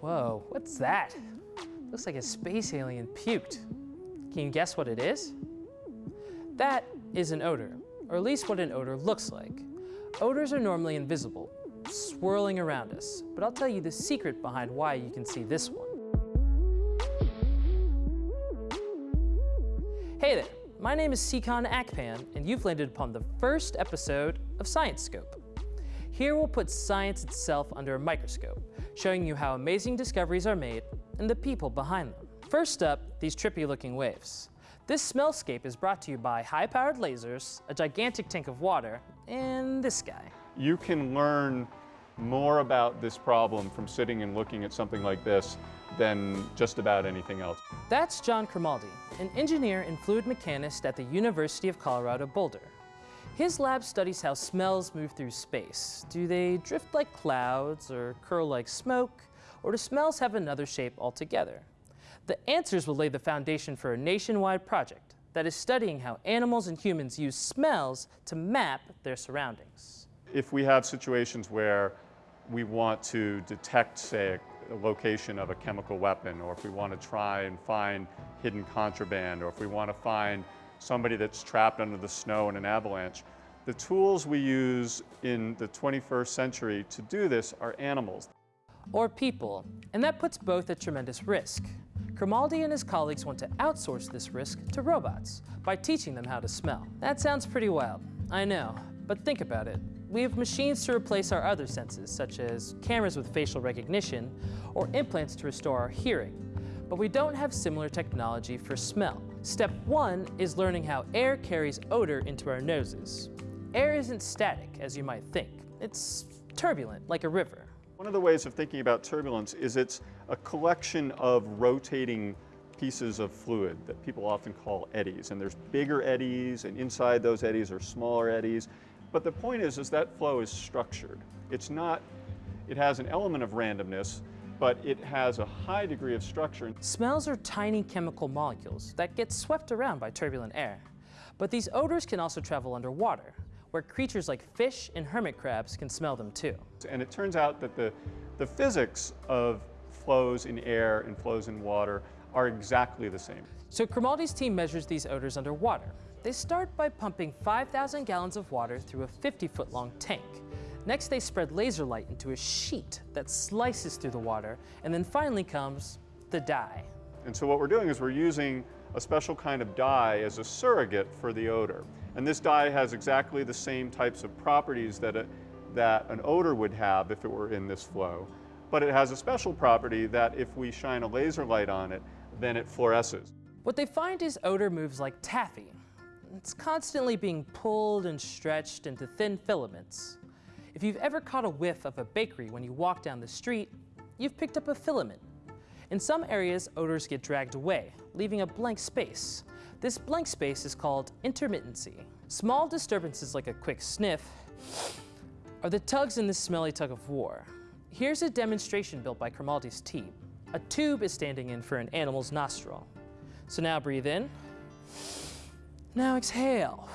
Whoa, what's that? Looks like a space alien puked. Can you guess what it is? That is an odor, or at least what an odor looks like. Odors are normally invisible, swirling around us, but I'll tell you the secret behind why you can see this one. Hey there, my name is Nsikan Akpan, and you've landed upon the first episode of Science Scope. Here we'll put science itself under a microscope, showing you how amazing discoveries are made and the people behind them. First up, these trippy looking waves. This smellscape is brought to you by high-powered lasers, a gigantic tank of water, and this guy. You can learn more about this problem from sitting and looking at something like this than just about anything else. That's John Crimaldi, an engineer and fluid mechanist at the University of Colorado Boulder. His lab studies how smells move through space. Do they drift like clouds or curl like smoke, or do smells have another shape altogether? The answers will lay the foundation for a nationwide project that is studying how animals and humans use smells to map their surroundings. If we have situations where we want to detect, say, a location of a chemical weapon, or if we want to try and find hidden contraband, or if we want to find somebody that's trapped under the snow in an avalanche. The tools we use in the 21st century to do this are animals. Or people, and that puts both at tremendous risk. Crimaldi and his colleagues want to outsource this risk to robots by teaching them how to smell. That sounds pretty wild, I know, but think about it. We have machines to replace our other senses, such as cameras with facial recognition or implants to restore our hearing, but we don't have similar technology for smell. Step one is learning how air carries odor into our noses. Air isn't static, as you might think. It's turbulent, like a river. One of the ways of thinking about turbulence is it's a collection of rotating pieces of fluid that people often call eddies. And there's bigger eddies, and inside those eddies are smaller eddies. But the point is, is that flow is structured. It's not, it has an element of randomness, but it has a high degree of structure. Smells are tiny chemical molecules that get swept around by turbulent air. But these odors can also travel underwater, where creatures like fish and hermit crabs can smell them too. And it turns out that the, the physics of flows in air and flows in water are exactly the same. So Crimaldi's team measures these odors underwater. They start by pumping 5,000 gallons of water through a 50-foot long tank. Next, they spread laser light into a sheet that slices through the water, and then finally comes the dye. And so what we're doing is we're using a special kind of dye as a surrogate for the odor. And this dye has exactly the same types of properties that, a, that an odor would have if it were in this flow. But it has a special property that if we shine a laser light on it, then it fluoresces. What they find is odor moves like taffy. It's constantly being pulled and stretched into thin filaments. If you've ever caught a whiff of a bakery when you walk down the street, you've picked up a filament. In some areas, odors get dragged away, leaving a blank space. This blank space is called intermittency. Small disturbances like a quick sniff are the tugs in this smelly tug of war. Here's a demonstration built by Crimaldi's team. A tube is standing in for an animal's nostril. So now breathe in, now exhale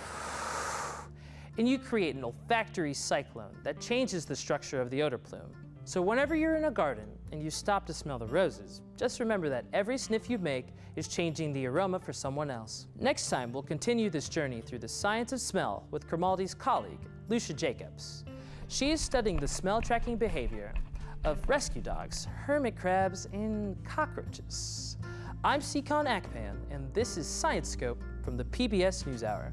and you create an olfactory cyclone that changes the structure of the odor plume. So whenever you're in a garden and you stop to smell the roses, just remember that every sniff you make is changing the aroma for someone else. Next time, we'll continue this journey through the science of smell with Crimaldi's colleague, Lucia Jacobs. She is studying the smell tracking behavior of rescue dogs, hermit crabs, and cockroaches. I'm Nsikan Akpan, and this is Science Scope from the PBS NewsHour.